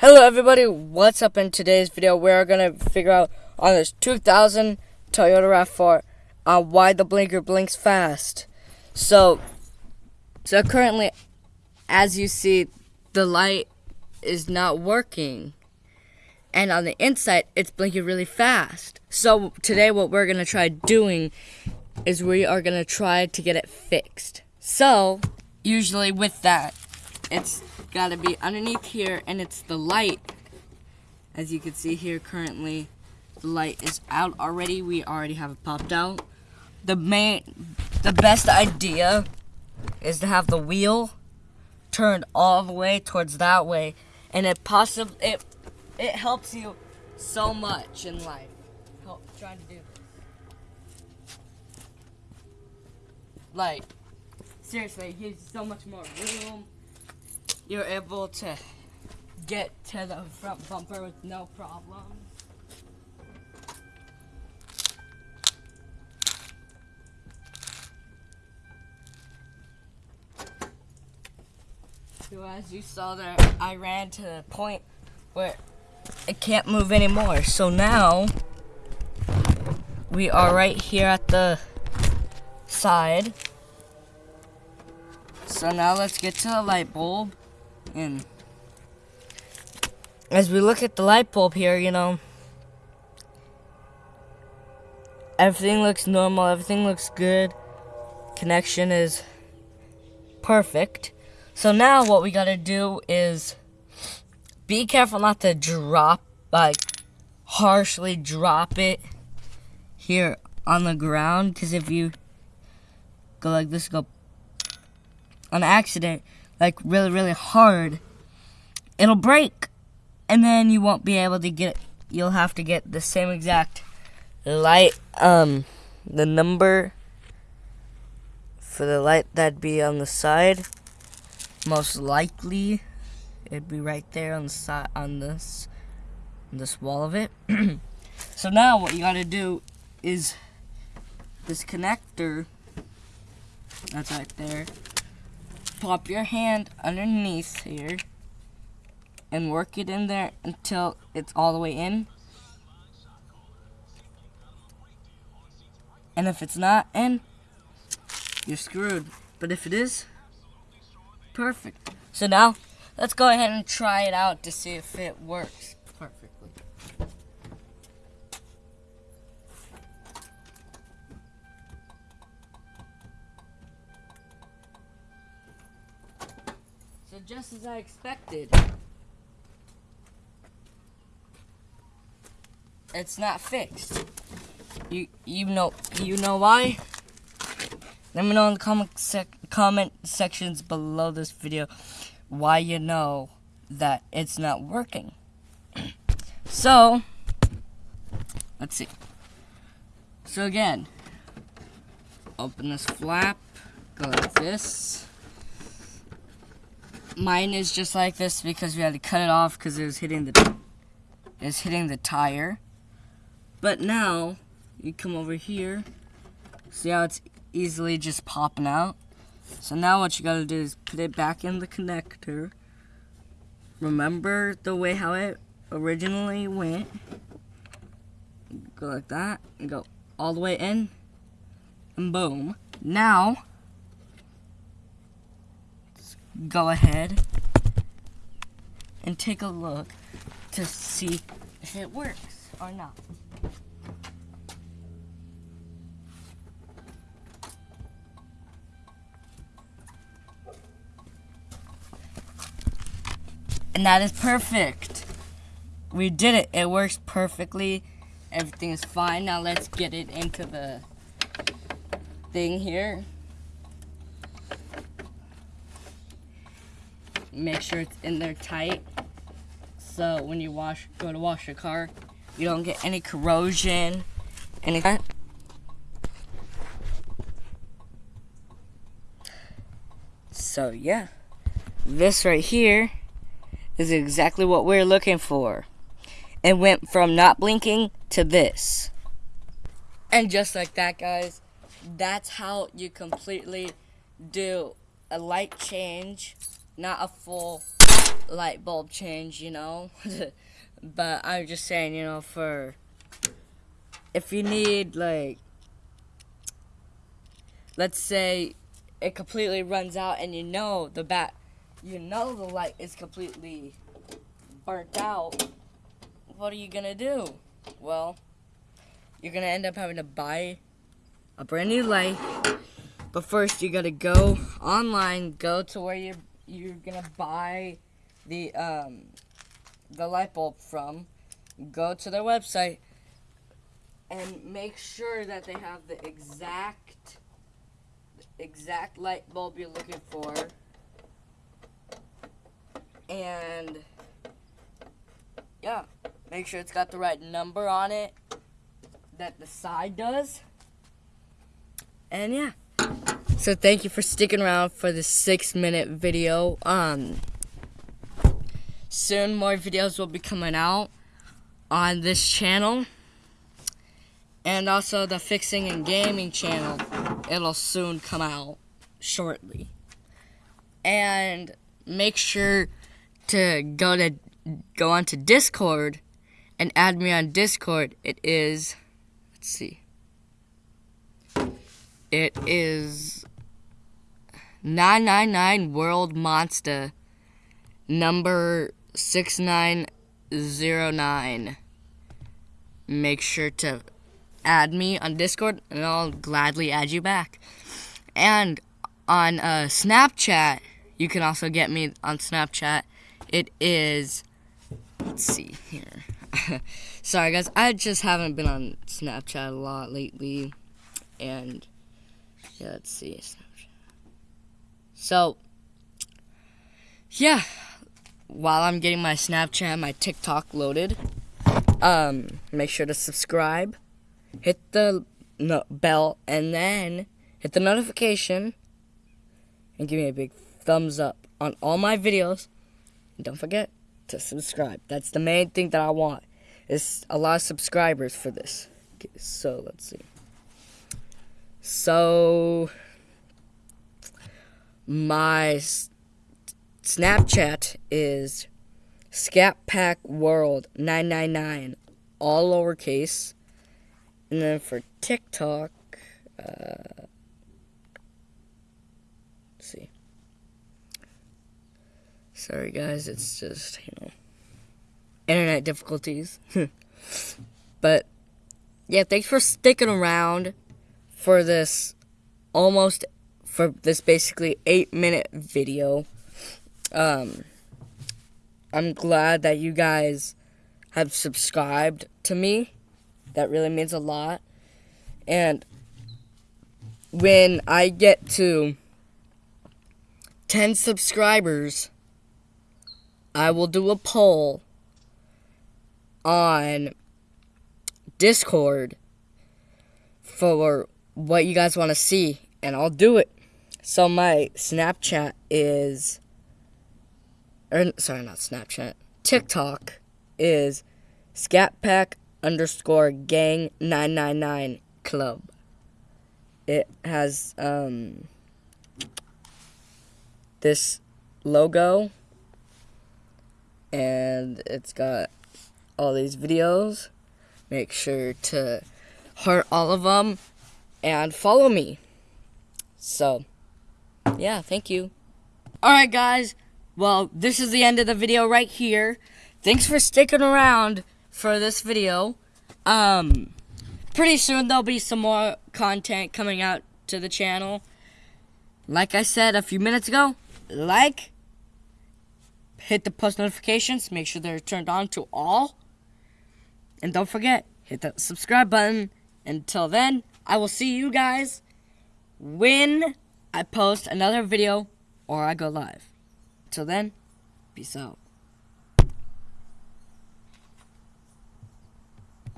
Hello everybody, what's up in today's video? We're going to figure out on this 2000 Toyota RAV4 uh, why the blinker blinks fast. So, so currently, as you see, the light is not working. And on the inside, it's blinking really fast. So today what we're going to try doing is we are going to try to get it fixed. So, usually with that, it's got to be underneath here and it's the light. As you can see here currently the light is out already. We already have it popped out. The main the best idea is to have the wheel turned all the way towards that way and it possibly it it helps you so much in life. Help trying to do this. Like seriously it gives you so much more room you're able to get to the front bumper with no problem. So as you saw there, I ran to the point where it can't move anymore. So now, we are right here at the side. So now let's get to the light bulb. And as we look at the light bulb here, you know, everything looks normal, everything looks good. Connection is perfect. So now what we gotta do is be careful not to drop, like, harshly drop it here on the ground. Because if you go like this, go on accident, like really, really hard, it'll break. And then you won't be able to get, you'll have to get the same exact light, um, the number for the light that'd be on the side. Most likely, it'd be right there on the side, on this, on this wall of it. so now what you gotta do is this connector that's right there pop your hand underneath here and work it in there until it's all the way in. And if it's not in, you're screwed. But if it is, perfect. So now, let's go ahead and try it out to see if it works perfectly. Just as I expected. It's not fixed. You you know you know why? Let me know in the comment sec comment sections below this video why you know that it's not working. so let's see. So again, open this flap, go like this mine is just like this because we had to cut it off because it was hitting the it was hitting the tire. But now you come over here, see how it's easily just popping out. So now what you gotta do is put it back in the connector. Remember the way how it originally went. Go like that and go all the way in and boom. Now go ahead and take a look to see if it works or not. And that is perfect. We did it. It works perfectly. Everything is fine. Now let's get it into the thing here. Make sure it's in there tight. So when you wash, go to wash your car, you don't get any corrosion, any. So yeah, this right here is exactly what we're looking for. It went from not blinking to this. And just like that, guys, that's how you completely do a light change not a full light bulb change, you know. but I'm just saying, you know, for if you need like let's say it completely runs out and you know the bat you know the light is completely burnt out what are you gonna do well you're gonna end up having to buy a brand new light but first you gotta go online go to where you you're gonna buy the um the light bulb from go to their website and make sure that they have the exact exact light bulb you're looking for. And yeah make sure it's got the right number on it that the side does. And yeah so thank you for sticking around for this six minute video. Um soon more videos will be coming out on this channel and also the fixing and gaming channel. It'll soon come out shortly. And make sure to go to go onto discord and add me on discord. It is let's see. It is 999 world monster number 6909 make sure to add me on Discord, and I'll gladly add you back. And on uh, Snapchat, you can also get me on Snapchat. It is, let's see here. Sorry, guys, I just haven't been on Snapchat a lot lately. And, yeah, let's see. Snapchat. So, yeah, while I'm getting my Snapchat my TikTok loaded, um, make sure to subscribe hit the no bell, and then hit the notification and give me a big thumbs up on all my videos. And don't forget to subscribe. That's the main thing that I want. Is a lot of subscribers for this. Okay, So let's see. So my Snapchat is Pack World 999 all lowercase and then for TikTok, uh, see. Sorry guys, it's just, you know, internet difficulties. but, yeah, thanks for sticking around for this almost, for this basically 8 minute video. Um, I'm glad that you guys have subscribed to me that really means a lot. And when I get to 10 subscribers, I will do a poll on Discord for what you guys want to see, and I'll do it. So my Snapchat is, or sorry, not Snapchat, TikTok is Scatpack underscore gang 999 club. It has um, this logo and it's got all these videos. Make sure to heart all of them and follow me. So, yeah, thank you. Alright, guys. Well, this is the end of the video right here. Thanks for sticking around for this video. Um, pretty soon there'll be some more content coming out to the channel. Like I said a few minutes ago, like, hit the post notifications, make sure they're turned on to all. And don't forget, hit that subscribe button. Until then, I will see you guys when I post another video or I go live. Till then, peace out.